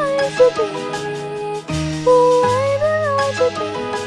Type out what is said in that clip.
am I to be? Who am I to be?